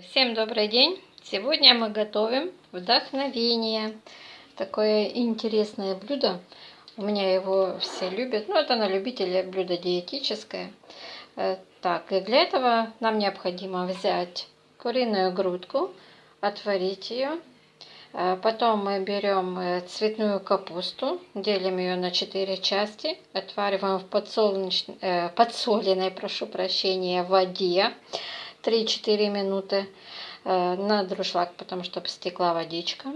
Всем добрый день! Сегодня мы готовим вдохновение. Такое интересное блюдо. У меня его все любят. Ну, это на любителя блюдо диетическое. Э, так, и для этого нам необходимо взять куриную грудку, отварить ее. Э, потом мы берем э, цветную капусту, делим ее на 4 части, отвариваем в подсоленной, подсоленной прошу прощения, воде. 3-4 минуты э, на друшлаг, потому что стекла водичка.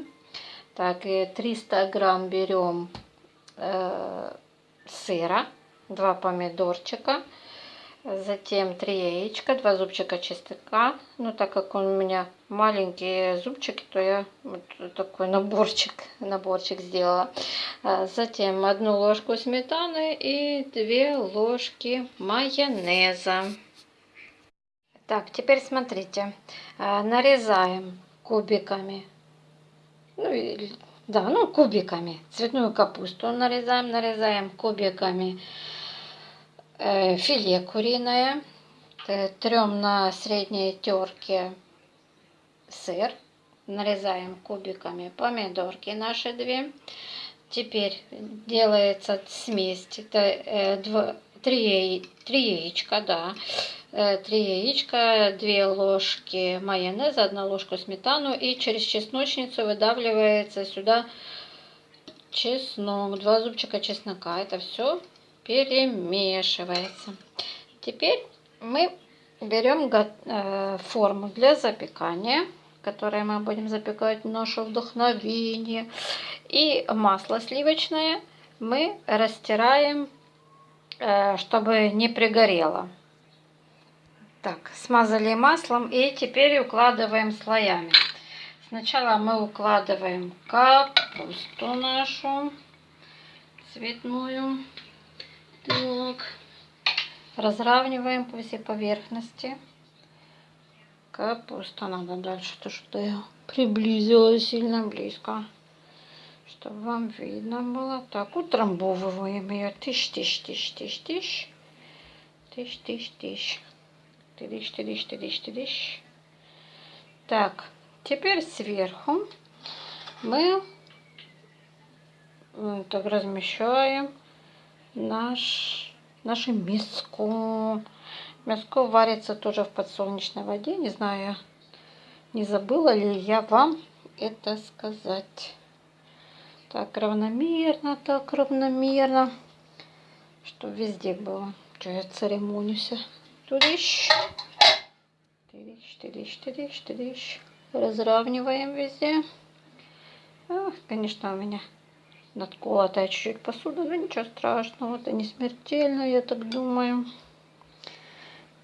Так, и 300 грамм берем э, сыра, 2 помидорчика, затем 3 яичка, 2 зубчика чеснока. Ну, так как у меня маленькие зубчики, то я вот такой наборчик, наборчик сделала. Э, затем одну ложку сметаны и 2 ложки майонеза. Так, теперь смотрите, э, нарезаем кубиками, ну, да, ну, кубиками, цветную капусту нарезаем, нарезаем кубиками. Э, филе куриное, трем на средней терке сыр, нарезаем кубиками. Помидорки наши две. Теперь делается смесь, это э, два, три, три яичка, да, 3 э, яичка, 2 ложки майонеза, 1 ложку сметану и через чесночницу выдавливается сюда чеснок, 2 зубчика чеснока. Это все перемешивается. Теперь мы берем э, форму для запекания, которой мы будем запекать наше вдохновение. И масло сливочное мы растираем, э, чтобы не пригорело. Так, смазали маслом и теперь укладываем слоями. Сначала мы укладываем капусту нашу цветную. Так. Разравниваем по всей поверхности. Капуста надо дальше, то что я приблизила сильно близко. Чтобы вам видно было. Так, утрамбовываем ее. Тыщ, тыщ, тыщ, тыщ, тыщ. Тыщ, тыщ, тыщ. Тыдыщ, тыдыщ, тыдыщ, тыдыщ. Так, теперь сверху мы так размещаем наш, наше мяско. Мяско варится тоже в подсолнечной воде. Не знаю, не забыла ли я вам это сказать. Так, равномерно, так равномерно, что везде было. Что я церемонюсь. Тудыщ. Тыдыщ, тыдыщ, тыдыщ, тыдыщ. Разравниваем везде. А, конечно, у меня надколотая чуть-чуть посуда, но ничего страшного. Это не смертельно, я так думаю.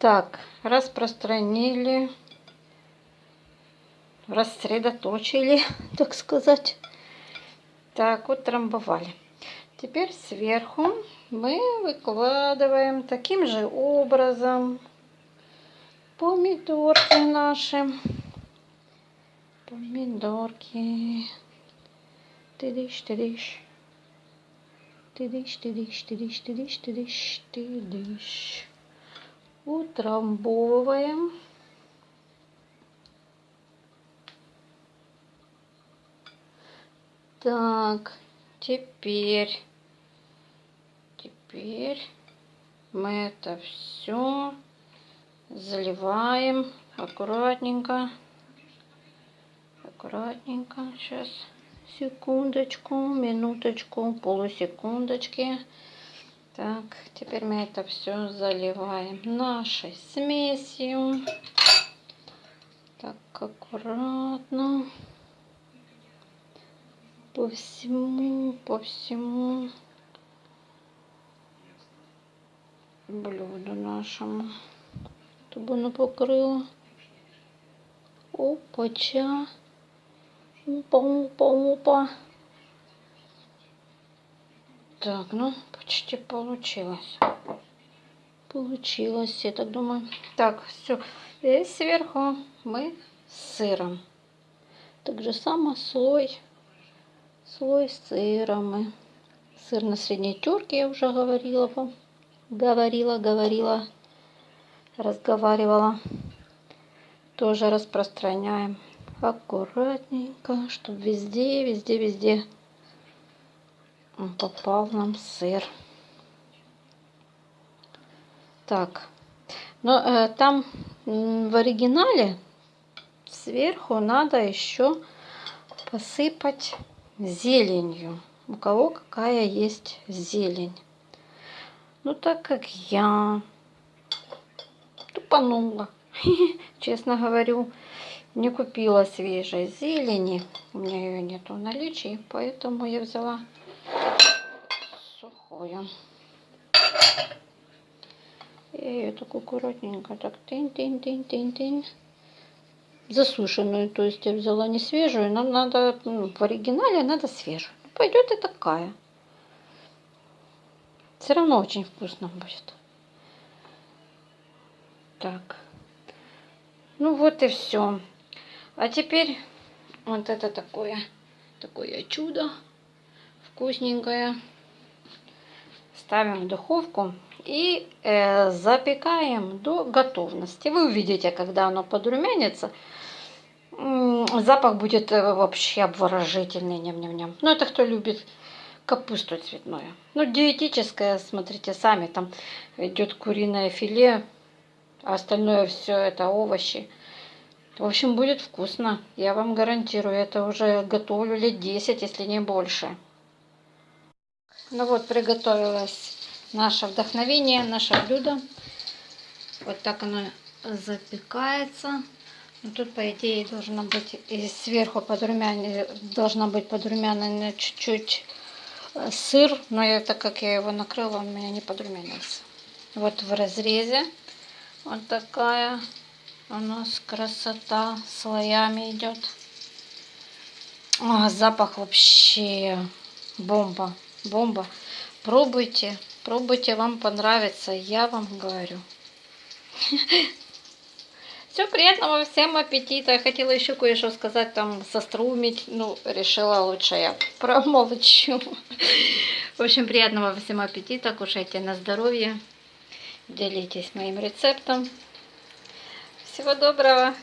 Так, распространили, рассредоточили, так сказать. Так, утрамбовали. Теперь сверху мы выкладываем таким же образом помидорки наши. Помидорки. Тыдыщ, тыдыщ. Тыдыщ, тыдыщ, тыдыщ, тыдыщ, тыдыщ, тыдыщ. Утрамбовываем. Так, теперь Теперь мы это все заливаем аккуратненько. Аккуратненько. Сейчас, секундочку, минуточку, полусекундочки. Так, теперь мы это все заливаем нашей смесью. Так, аккуратно. По всему, по всему. Блюду нашему, чтобы оно покрыло. Опача. Опа, опа, опа. Так, ну, почти получилось. Получилось, я так думаю. Так, все. И сверху мы с сыром. Так же само слой, слой сыра мы. Сыр на средней терке, я уже говорила вам говорила, говорила, разговаривала. тоже распространяем аккуратненько, чтобы везде, везде, везде попал нам сыр. Так, но э, там в оригинале сверху надо еще посыпать зеленью. У кого какая есть зелень. Ну, так как я тупанула, честно говорю, не купила свежей зелени. У меня ее нету в наличии, поэтому я взяла сухую. И ее так аккуратненько, так тынь-тынь-тынь-тынь-тынь. Засушенную, то есть я взяла не свежую, нам надо, ну, в оригинале надо свежую. Пойдет и такая. Все равно очень вкусно будет. Так. Ну вот и все. А теперь вот это такое, такое чудо вкусненькое. Ставим в духовку и э, запекаем до готовности. Вы увидите, когда оно подрумянится, запах будет э, вообще обворожительный. Ням -ням -ням. Ну, это кто любит капусту цветную. Ну, диетическое, смотрите сами, там идет куриное филе, а остальное все это овощи. В общем, будет вкусно. Я вам гарантирую, это уже готовлю лет 10, если не больше. Ну вот, приготовилось наше вдохновение, наше блюдо. Вот так оно запекается. Ну, тут, по идее, должно быть и сверху подрумянина, должна быть подрумянена чуть-чуть сыр, но я, так как я его накрыла, он у меня не подрумянился. Вот в разрезе вот такая у нас красота слоями идет. А, запах вообще бомба, бомба. Пробуйте, пробуйте, вам понравится, я вам говорю. Все, приятного всем аппетита. Я хотела еще кое-что сказать, там, сострумить. Ну, решила лучше я промолчу. В общем, приятного всем аппетита. Кушайте на здоровье. Делитесь моим рецептом. Всего доброго.